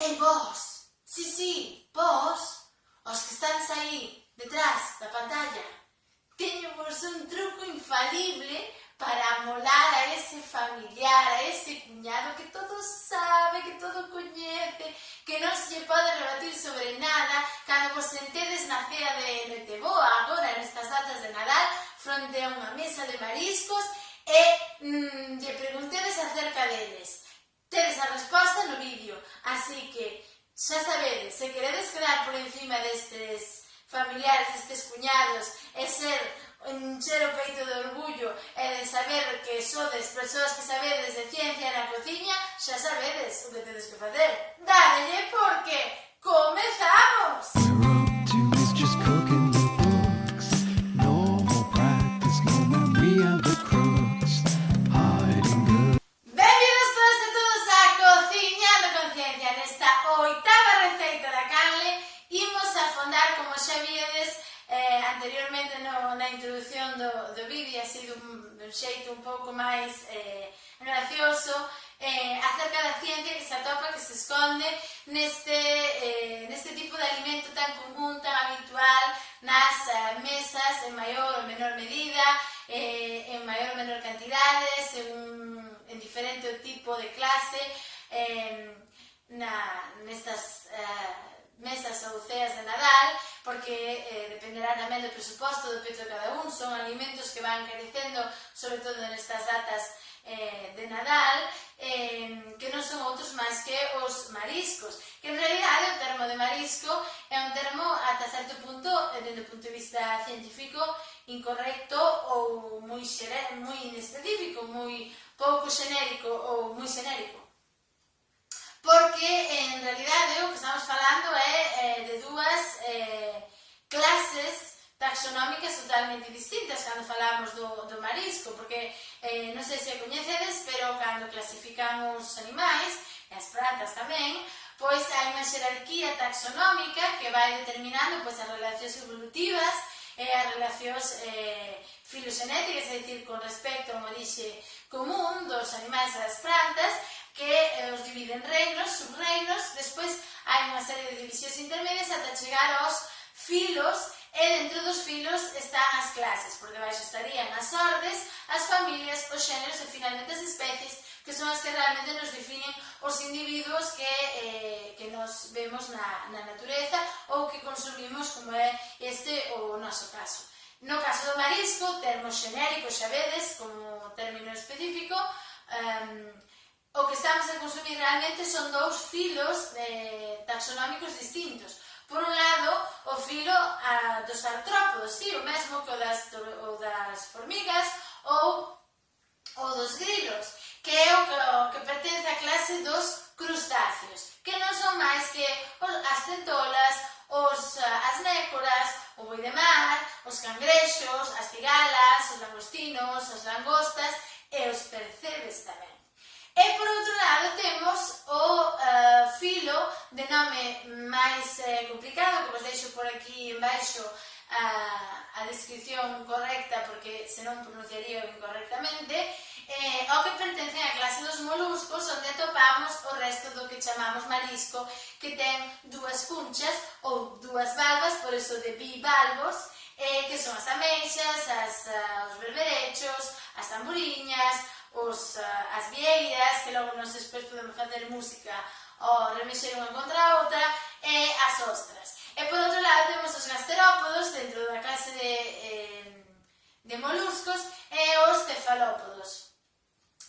Ei, vos! Sí, sí, vos! Os que están aí, detrás da pantalla. Teño vos un truco infalible para amolar a ese familiar, a ese cuñado que todo sabe, que todo coñece, que non se lle pode rebatir sobre nada cando vos sentedes na cea de Noiteboa agora nestas datas de Nadal fronte a unha mesa de mariscos e mm, lle preguntedes acerca deles. Tedes a resposta no vídeo, así que xa sabedes, se queredes quedar por encima destes familiares, destes cuñados, e ser encher o peito de orgullo e de saber que sodes persoas que sabedes de ciencia na cociña, xa sabedes o que tedes que facer. Dadelle porque comezamos! como xa viedes eh, anteriormente no, na introducción do, do vídeo, ha sido dun un xeito un pouco máis eh, gracioso, eh, acerca da ciencia que se atopa, que se esconde neste, eh, neste tipo de alimento tan común, tan habitual nas eh, mesas en maior ou menor medida, eh, en maior ou menor cantidade, según, en diferente tipo de clase, eh, na, nestas eh, mesas ou ceas de Nadal, porque eh, dependerá tamén do presuposto do peto de cada un, son alimentos que van carecendo, sobre todo nestas datas eh, de Nadal, eh, que non son outros máis que os mariscos, que en realidad o termo de marisco é un termo ata certo punto, eh, dende o punto de vista científico, incorrecto ou moi, xere, moi inespecífico, moi pouco xenérico ou moi xenérico. Porque en realidade o que estamos falando taxonómicas totalmente distintas cando falamos do, do marisco, porque eh, non sei se coñecedes, pero cando clasifican os animais, e as plantas tamén, pois hai unha xerarquía taxonómica que vai determinando pois, as relacións evolutivas e as relacións eh, filoxenéticas, é dicir, con respecto a unha común dos animais e das plantas, que eh, os dividen reinos, subreinos, despois hai unha serie de divisións intermedias ata chegar aos filos E dentro dos filos están as clases, por debaixo estarían as ordes, as familias, os xéneros e finalmente as especies, que son as que realmente nos definen os individuos que, eh, que nos vemos na, na natureza ou que consumimos, como é este o noso caso. No caso do marisco, termo xenérico, xa vedes, como término específico, um, o que estamos a consumir realmente son dous filos de taxonómicos distintos, a dos artrópodos, sí, o mesmo que o das, o das formigas ou o dos grilos, que é o que, o que pertence á clase dos crustáceos, que non son máis que os, as centolas, os, as nécoras, o boi de mar, os cangrexos, as cigalas, os langostinos, as langostas e os percebes tamén. E por outro lado temos o uh, filo de nome máis eh, complicado por aquí en baixo a, a descripción correcta porque senón pronunciaría incorrectamente eh, ao que pertence á clase dos moluscos onde atopamos o resto do que chamamos marisco que ten dúas cunchas ou dúas valvas, por iso de bivalvos eh, que son as ameixas, as, uh, os berberechos, as tamburiñas, os, uh, as vieiras que logo nos despois podemos facer música ou remexer unha contra a outra e as ostras gasterópodos dentro da clase de, eh, de moluscos e os cefalópodos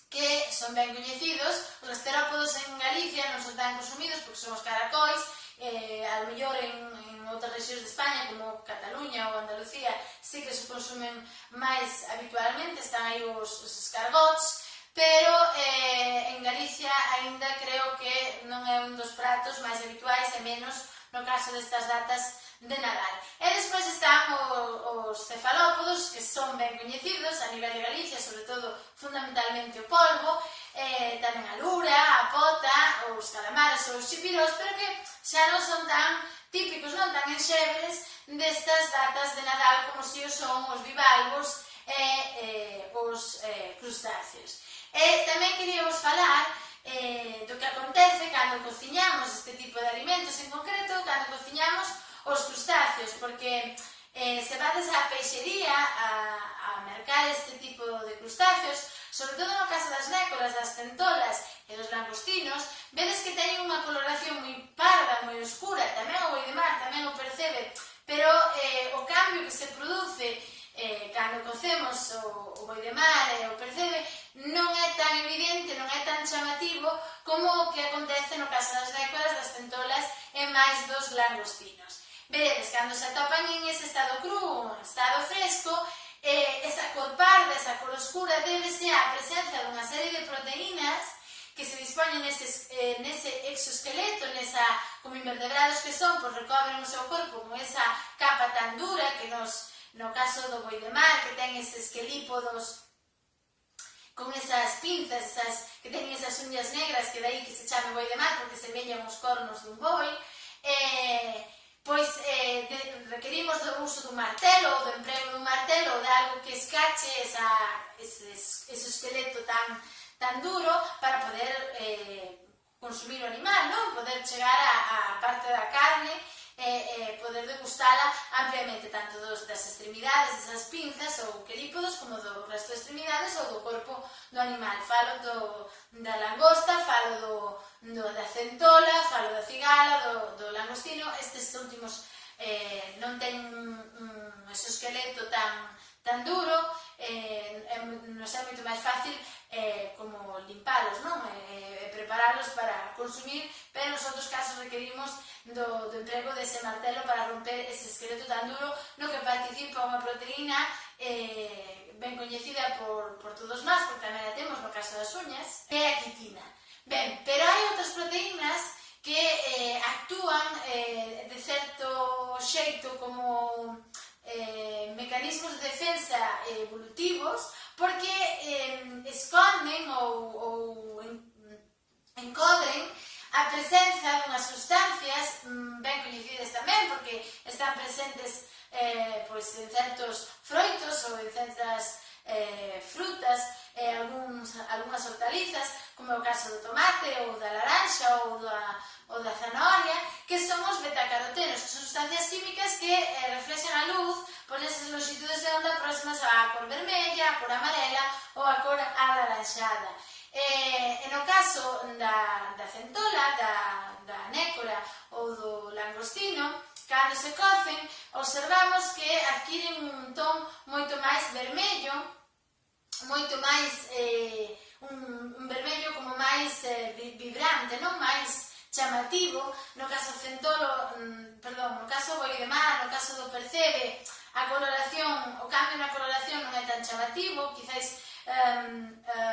que son ben coñecidos, os gasterópodos en Galicia non son tan consumidos porque son os caracóis, eh, a lo mellor en, en outras regións de España como Cataluña ou Andalucía sí que se consumen máis habitualmente, están aí os, os escargots, pero eh, en Galicia aínda creo que non é un dos pratos máis habituais e menos no caso destas datas de Nadal. E despois están o, os cefalópodos, que son ben coñecidos a nivel de Galicia, sobre todo fundamentalmente o polvo, eh, tamén a lura, a pota, os calamares ou os chipirós, pero que xa non son tan típicos, non tan enxebres destas datas de Nadal como si os son os bivalvos e eh, os eh, crustáceos. E tamén queríamos falar eh, do que acontece cando cociñamos este tipo de alimentos, en concreto cando cociñamos os crustáceos, porque eh, se vades á peixería a, a mercar este tipo de crustáceos, sobre todo no caso das nécoras, das centolas e dos langostinos, vedes que teñen unha coloración moi parda, moi oscura, tamén o boi de mar tamén o percebe, pero eh, o cambio que se produce eh, cando cocemos o, o boi de mar e eh, o percebe non é tan evidente, non é tan chamativo como o que acontece no caso das nécoras, das centolas e máis dos langostinos. Veredes cando se atopan en ese estado cru, estado fresco, eh, esa cor parda, esa cor oscura, débese á presencia dunha serie de proteínas que se dispoñen nese, eh, nese exoesqueleto, nesa, como invertebrados que son, pois recobren o seu corpo con esa capa tan dura que nos, no caso do boi de mar, que ten eses quelípodos con esas pinzas, esas, que teñen esas uñas negras, que dai que se chame boi de mar, porque se veñan os cornos dun boi, eh, pois eh, de, requerimos do uso do martelo, do emprego do martelo, de algo que escache esa, ese, ese esqueleto tan, tan duro para poder eh, consumir o animal, non? poder chegar á parte da carne eh, eh, poder degustala ampliamente tanto dos, das extremidades, das pinzas ou quelípodos como do resto de extremidades ou do corpo do animal. Falo do, da langosta, falo do, do, da centola, falo da cigala, do, do langostino, estes últimos eh, non ten un, un exoesqueleto tan, tan duro, eh, é, nos é moito máis fácil eh, como limpalos, non? Eh, preparalos para consumir pero nos outros casos requerimos do, do emprego dese martelo para romper ese esqueleto tan duro no que participa unha proteína eh, ben coñecida por, por todos nós, porque tamén a temos no caso das uñas, que é a quitina. Ben, pero hai outras proteínas que eh, actúan eh, de certo xeito como eh, mecanismos de defensa evolutivos porque eh, esconden ou, ou encodren a presenza dunhas sustancias mm, ben coñecidas tamén, porque están presentes eh, pois, en certos froitos ou en certas eh, frutas, eh, algúns, algunhas hortalizas, como é o caso do tomate ou da laranxa ou da, ou da zanahoria, que son os betacarotenos, que son sustancias químicas que eh, reflexan a luz por esas longitudes de onda próximas á cor vermella, á cor amarela ou á cor alaranxada. Eh, e, e no caso da, da centola, da, da nécora ou do langostino, cando se cocen, observamos que adquiren un ton moito máis vermello, moito máis, eh, un, un vermello como máis eh, vibrante, non máis chamativo, no caso centolo, mm, perdón, no caso boidemar, no caso do percebe, a coloración, o cambio na coloración non é tan chamativo, quizáis eh, eh,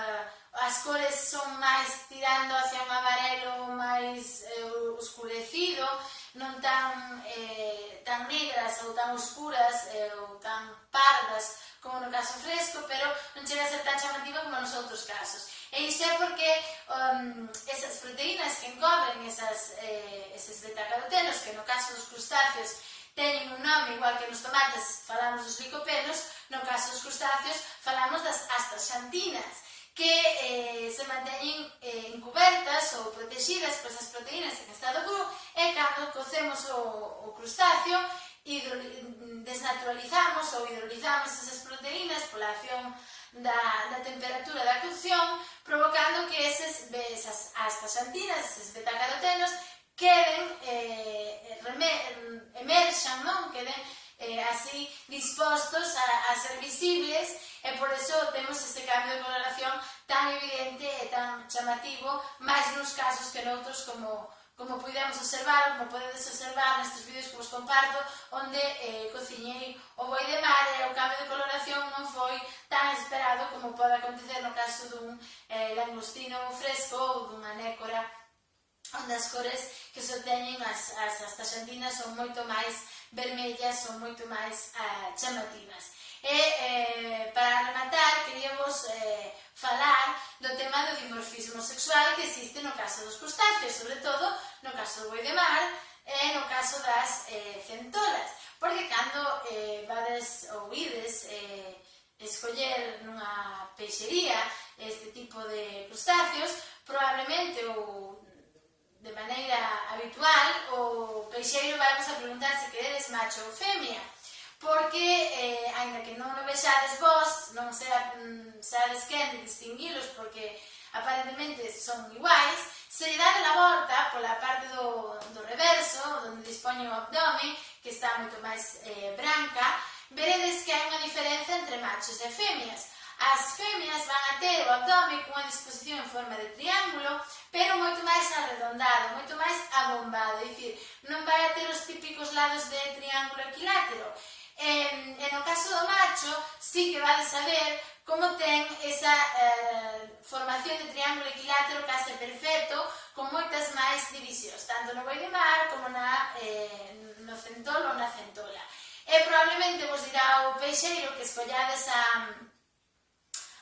as cores son máis tirando hacia un amarelo máis eh, oscurecido, non tan, eh, tan negras ou tan oscuras eh, ou tan pardas como no caso fresco, pero non chega a ser tan chamativa como nos outros casos. E iso é porque um, esas proteínas que encobren esas, eh, eses betacarotenos, que no caso dos crustáceos teñen un nome igual que nos tomates falamos dos licopenos, no caso dos crustáceos falamos das astaxantinas, que eh, se manteñen eh, encubertas ou protegidas por esas proteínas en estado cru e cando cocemos o, o crustáceo hidro, desnaturalizamos ou hidrolizamos esas proteínas pola acción da, da temperatura da cocción provocando que eses, esas, astaxantinas, eses betacarotenos queden, eh, emerxan, non? queden eh, así dispostos a, a ser visibles e por eso temos este cambio de coloración tan evidente e tan chamativo, máis nos casos que noutros como, como podemos observar, como podedes observar nestes vídeos que vos comparto, onde eh, cociñei o boi de mar e o cambio de coloración non foi tan esperado como pode acontecer no caso dun eh, langostino fresco ou dunha nécora. Onde as cores que se teñen as, as, as taxantinas son moito máis vermellas son moito máis ah, chamativas. E, eh, eh, para rematar, queríamos eh, falar do tema do dimorfismo sexual que existe no caso dos crustáceos, sobre todo no caso do boi de mar e no caso das eh, centolas. Porque cando eh, vades ou ides eh, escoller nunha peixería este tipo de crustáceos, probablemente ou de maneira habitual, o peixeiro vai a preguntar se queredes macho ou femia, porque, eh, ainda que non o vexades vos, non será, mm, quen de distinguilos, porque aparentemente son iguais, se lle dá a volta pola parte do, do reverso, onde dispoñe o abdome, que está moito máis eh, branca, veredes que hai unha diferenza entre machos e femias. As femias van a ter o abdome cunha disposición en forma de triángulo, pero moito máis arredondado, moito máis abombado, é dicir, non vai a ter os típicos lados de triángulo equilátero. E, e no caso do macho, sí que vai vale saber como ten esa eh, formación de triángulo equilátero case perfecto, con moitas máis divisións, tanto no boi de mar como na, eh, no centol ou na centola. E probablemente vos dirá o peixeiro que escollades a,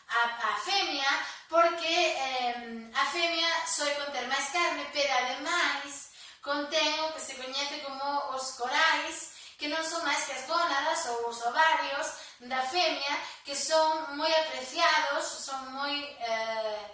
a, a femia, porque eh, a femia soe conter máis carne, pero ademais contén o que se coñece como os corais, que non son máis que as gónadas ou os ovarios da femia, que son moi apreciados, son moi eh,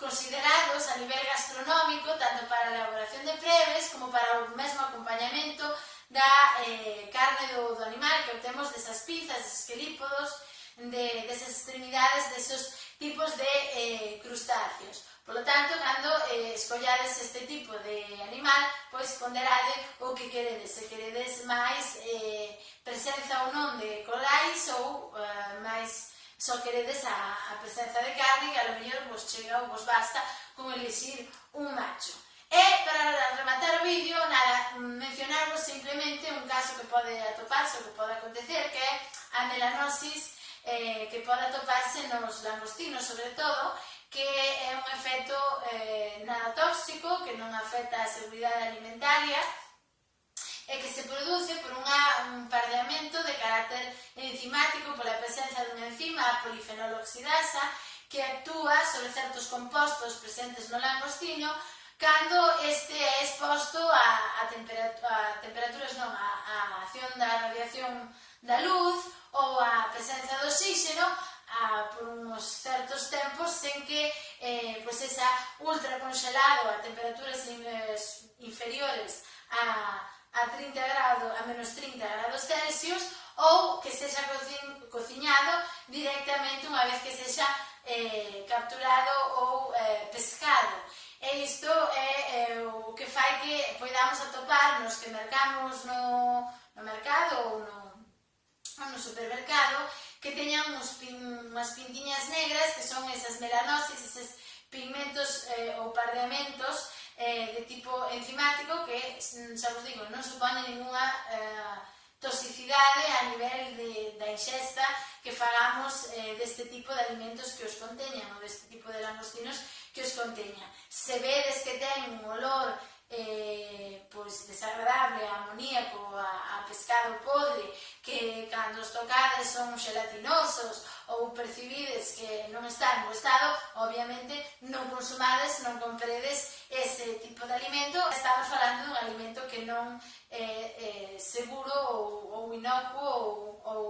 considerados a nivel gastronómico, tanto para a elaboración de preves como para o mesmo acompañamento da eh, carne do, do animal que obtemos desas pinzas, deses quelípodos, de, desas extremidades, desos tipos de eh, crustáceos. Por lo tanto, cando eh, escollades este tipo de animal, pois ponderade o que queredes, se queredes máis eh, presenza ou non de corais ou eh, máis só queredes a, a presenza de carne que a lo mellor vos chega ou vos basta con elixir un macho. E para rematar o vídeo, nada, mencionarvos simplemente un caso que pode atoparse ou que pode acontecer que é a melanosis eh, que pode atoparse nos langostinos, sobre todo, que é un efecto eh, nada tóxico, que non afecta a seguridade alimentaria, e que se produce por unha, un pardeamento de carácter enzimático pola presencia dunha enzima, a polifenoloxidasa, que actúa sobre certos compostos presentes no langostino cando este é exposto a, a, temperatura, a temperaturas, non, a, a acción da radiación da luz ou a presencia do oxígeno a, por uns certos tempos sen que eh, pues esa ultracongelado a temperaturas in, inferiores a, a 30 grados, a menos 30 grados Celsius ou que sexa cociñado directamente unha vez que sexa eh, capturado ou eh, pescado. E isto é eh, o que fai que podamos atopar nos que mercamos no, no mercado ou no no supermercado que teñan uns pin, unhas pintiñas negras que son esas melanosis, eses pigmentos eh, ou pardeamentos eh, de tipo enzimático que, mm, xa vos digo, non supone ninguna eh, toxicidade a nivel de, da ingesta que falamos eh, deste tipo de alimentos que os conteñan ou deste tipo de langostinos que os conteñan. Se vedes que ten un olor eh, pois desagradable, amoníaco, a, a pescado podre, que cando os tocades son gelatinosos ou percibides que non está en bo estado, obviamente non consumades, non compredes ese tipo de alimento. Estamos falando dun alimento que non é eh, eh, seguro ou, ou inocuo ou, ou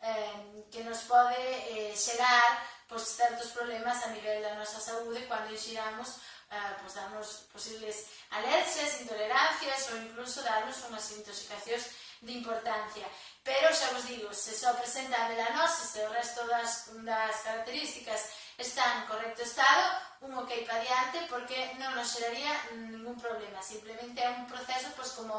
eh, que nos pode eh, xerar pois, certos problemas a nivel da nosa saúde cando inxiramos eh, pues darnos posibles alergias, intolerancias o incluso darnos unhas intoxicacións de importancia. Pero xa vos digo, se só presenta a melanose, e o resto das, das características están en correcto estado, un ok para diante porque non nos xeraría ningún problema. Simplemente é un proceso pois, como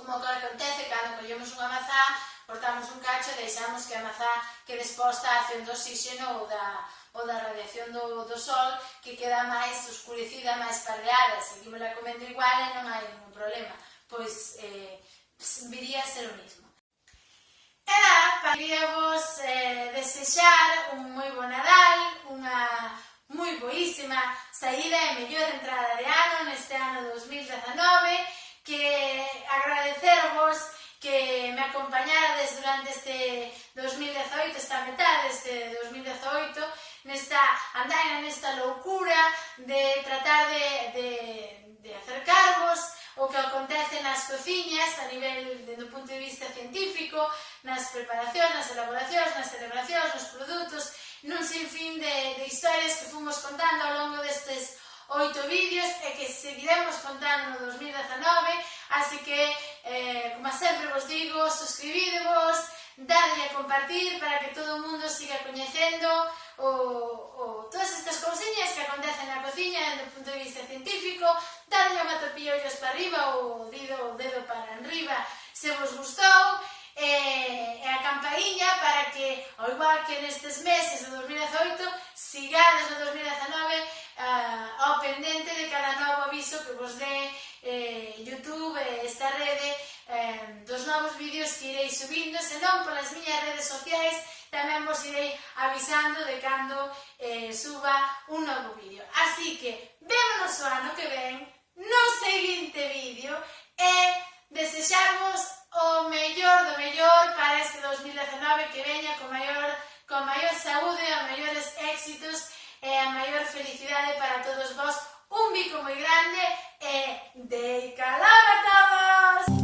como que acontece cando collemos unha mazá, cortamos un cacho e deixamos que a mazá quede exposta a acción do oxígeno ou da, ou da radiación do, do sol que queda máis oscurecida, máis pardeada, seguimosla comendo igual e non hai ningún problema, pois eh, viría a ser o mismo. E lá, quería vos eh, desexar un moi bo Nadal, unha moi boísima saída e mellor entrada de ano neste ano 2019, que agradecervos que me acompañarades durante este 2018, esta metade deste 2018, esta andaina, nesta loucura de tratar de, de, de acercarvos o que acontece nas cociñas a nivel do punto de vista científico, nas preparacións, nas elaboracións, nas celebracións, nos produtos, nun sinfín de, de historias que fomos contando ao longo destes oito vídeos e que seguiremos contando no 2019, así que, eh, como sempre vos digo, suscribidevos, darlle a compartir para que todo o mundo siga coñecendo o, o, todas estas cousiñas que acontecen na cociña desde o punto de vista científico, darlle a topilla ollos para arriba ou o dedo, o dedo para arriba se vos gustou, e, eh, e a campainha para que, ao igual que nestes meses do 2018, sigades no 2019 uh, ao pendente de cada novo aviso que vos dé eh, YouTube, esta rede, eh, dos novos vídeos que irei subindo, senón polas miñas redes sociais tamén vos irei avisando de cando eh, suba un novo vídeo. Así que, vémonos o ano que ven no seguinte vídeo e desexamos o mellor do mellor para este 2019 que veña con maior, con maior saúde, a maiores éxitos e a maior felicidade para todos vos. Un bico moi grande e de calaba todos!